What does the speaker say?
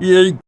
yay